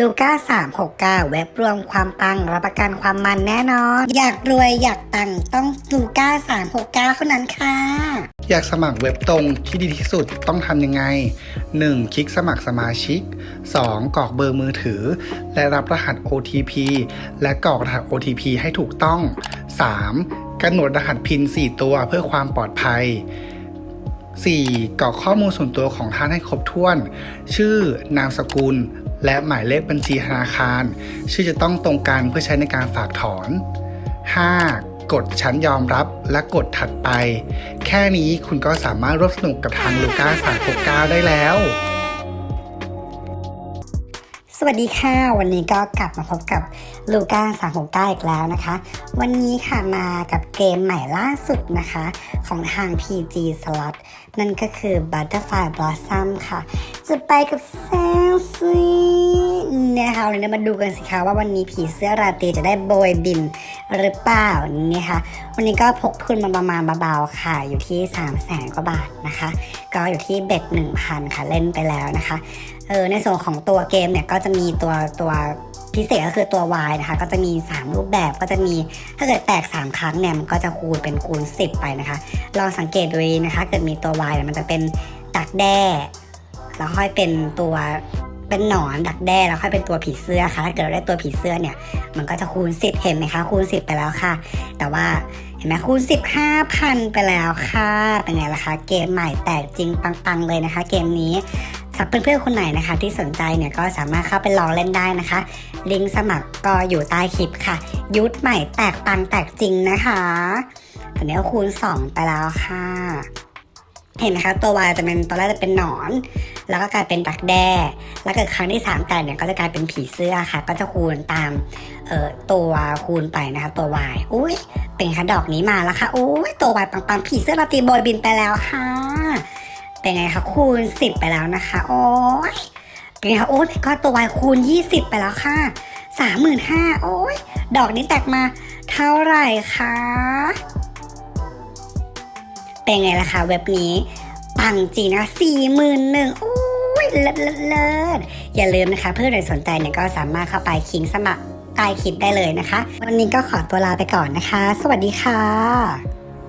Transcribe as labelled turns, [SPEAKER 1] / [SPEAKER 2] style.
[SPEAKER 1] ลูก้า369 เว็บรวมความปังรับประกันความมันแน่นอน อยากรวยอยากตังต้องลูก้า369เท่านั้นค่ะ
[SPEAKER 2] อยากสมัครเว็บตรงที่ดีที่สุดต้องทำยังไง 1. คลิกสมัครสมาชิก 2. กรอกเบอร์มือถือ และรับรหัส OTP และกรอกรหัส OTP ให้ถูกต้อง 3. กำหนดรหัสพิน 4 ตัวเพื่อความปลอดภัย 4. กรอกข้อมูลส่วนตัวของท่านให้ครบถ้วน ชื่อนามสกุล และหมายเลขบัญชีธนาคาร ชื่อจะต้องตรงกันเพื่อใช้ในการฝากถอน 5. กดชั้นยอมรับและกดถัดไป แค่นี้คุณก็สามารถร่วมสนุกกับทางลูก้า369ได้แล้ว
[SPEAKER 1] สวัสดีค่ะ วันนี้ก็กลับมาพบกับลูก้า369อีกแล้วนะคะ วันนี้ค่ะมากับเกมใหม่ล่าสุดนะคะ ของทาง PG Slot นั่นก็คือ Butterfly Blossom ค่ะ จะไปกับแซงซี นะคะวันนี้มาดูกันสิคะว่าวันนี้ผีเสื้อราตรีจะได้โบยบินหรือเปล่านี่ค่ะ วันนี้ก็พกทุนมาประมาณเบาๆค่ะ อยู่ที่3 0 0แสนกว่าบาทนะคะ ก็อยู่ที่เบ็ด1,000 ค่ะเล่นไปแล้วนะคะเออในส่วนของตัวเกมเนี่ยก็จะมีตัวตัวพิเศษก็คือตัว Y นะคะ ก็จะมี 3 รูปแบบก็จะมีถ้าเกิดแตก 3 ครั้งเนี่ยมันก็จะคูณเป็นคูณ 10 ไปนะคะ ลองสังเกตดูนะคะ เกิดมีตัว Y เนี่ยมันจะเป็นดักแด้แล้วค่อยเป็นตัว เป็นหนอนดักแด้แล้วค่อยเป็นตัวผีเสื้อค่ะถ้าเกิดเราได้ตัวผีเสื้อเนี่ย มันก็จะคูณ 10 เห็นไหมคะ คูณ 10 ไปแล้วค่ะ แต่ว่าเห็นไหมคูณ 15,000 ไปแล้วค่ะ เป็นไงล่ะคะ เกมใหม่แตกจริงปังๆเลยนะคะ เกมนี้สำหรับเพื่อนๆ คนไหนนะคะที่สนใจเนี่ยก็สามารถเข้าไปลองเล่นได้นะคะ ลิงก์สมัครก็อยู่ใต้คลิปค่ะ ยุทธใหม่แตกปังแตกจริงนะคะตอนนี้คูณ 2 ไปแล้วค่ะ เห็นไหมคะตัววายจะเป็นตอนแรกจะเป็นหนอน แล้วก็กลายเป็นดักแด้ แล้วเกิดครั้งที่3แตกเนี่ยก็จะกลายเป็นผีเสื้อค่ะ ก็จะคูณตามเอ่อตัวคูณไปนะคะตัววายอุ้ยเป็นคะดอกนี้มาแล้วค่ะอุ้ยตัววายปังๆผีเสื้อราตรีโบยบินไปแล้วค่ะเป็นไงคะคูณ 10 ไปแล้วนะคะโอ้ยเป็นไงคะโอ้ยก็ตัววายคูณ 20 ไปแล้วค่ะ35,000โอ้ยดอกนี้แตกมาเท่าไหร่คะ เป็นไงล่ะคะเว็บนี้ ปังจริงนะสี่หมื่นหนึ่งโอ้ยเลิศเลิศเลิศอย่าลืมนะคะ เพื่อนใครสนใจเนี่ยก็สามารถเข้าไปคิงสมัครใต้คลิปได้เลยนะคะ วันนี้ก็ขอตัวลาไปก่อนนะคะ สวัสดีค่ะ